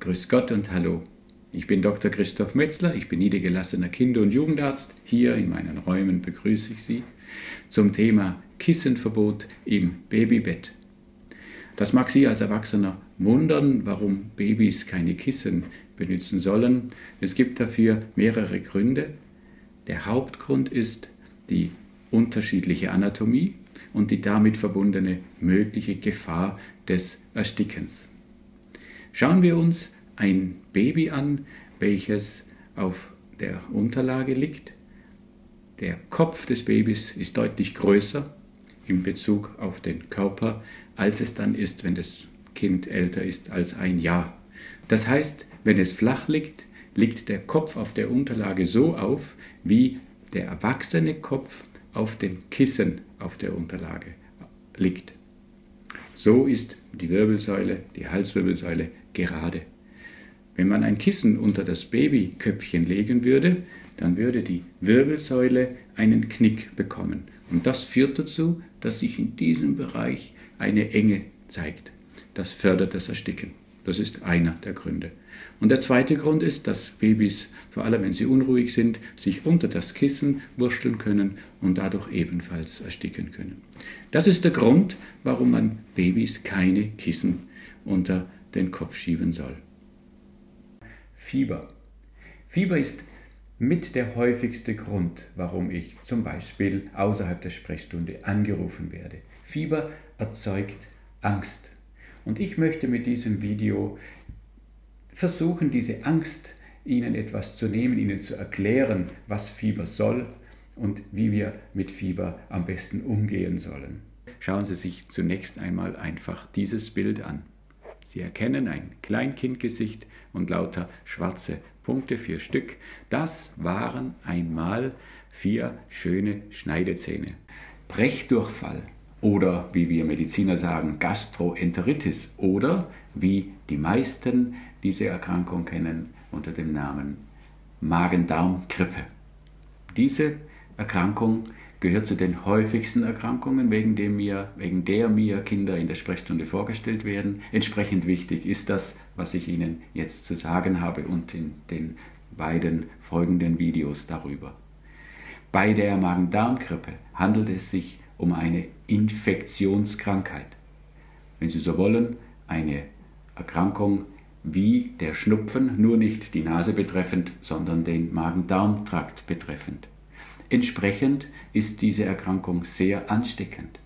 Grüß Gott und Hallo. Ich bin Dr. Christoph Metzler, ich bin niedergelassener Kinder- und Jugendarzt. Hier in meinen Räumen begrüße ich Sie zum Thema Kissenverbot im Babybett. Das mag Sie als Erwachsener wundern, warum Babys keine Kissen benutzen sollen. Es gibt dafür mehrere Gründe. Der Hauptgrund ist die unterschiedliche Anatomie und die damit verbundene mögliche Gefahr des Erstickens. Schauen wir uns ein Baby an, welches auf der Unterlage liegt. Der Kopf des Babys ist deutlich größer in Bezug auf den Körper, als es dann ist, wenn das Kind älter ist als ein Jahr. Das heißt, wenn es flach liegt, liegt der Kopf auf der Unterlage so auf, wie der erwachsene Kopf auf dem Kissen auf der Unterlage liegt. So ist die Wirbelsäule, die Halswirbelsäule gerade. Wenn man ein Kissen unter das Babyköpfchen legen würde, dann würde die Wirbelsäule einen Knick bekommen. Und das führt dazu, dass sich in diesem Bereich eine Enge zeigt. Das fördert das Ersticken. Das ist einer der Gründe. Und der zweite Grund ist, dass Babys, vor allem wenn sie unruhig sind, sich unter das Kissen wursteln können und dadurch ebenfalls ersticken können. Das ist der Grund, warum man Babys keine Kissen unter den Kopf schieben soll. Fieber. Fieber ist mit der häufigste Grund, warum ich zum Beispiel außerhalb der Sprechstunde angerufen werde. Fieber erzeugt Angst. Und ich möchte mit diesem Video versuchen, diese Angst Ihnen etwas zu nehmen, Ihnen zu erklären, was Fieber soll und wie wir mit Fieber am besten umgehen sollen. Schauen Sie sich zunächst einmal einfach dieses Bild an. Sie erkennen ein Kleinkindgesicht und lauter schwarze Punkte, vier Stück. Das waren einmal vier schöne Schneidezähne. Brechdurchfall oder wie wir Mediziner sagen, Gastroenteritis oder wie die meisten diese Erkrankung kennen unter dem Namen Magen-Darm-Grippe. Diese Erkrankung gehört zu den häufigsten Erkrankungen, wegen, dem mir, wegen der mir Kinder in der Sprechstunde vorgestellt werden. Entsprechend wichtig ist das, was ich Ihnen jetzt zu sagen habe und in den beiden folgenden Videos darüber. Bei der Magen-Darm-Grippe handelt es sich um eine Infektionskrankheit. Wenn Sie so wollen, eine Erkrankung wie der Schnupfen, nur nicht die Nase betreffend, sondern den Magen-Darm-Trakt betreffend. Entsprechend ist diese Erkrankung sehr ansteckend.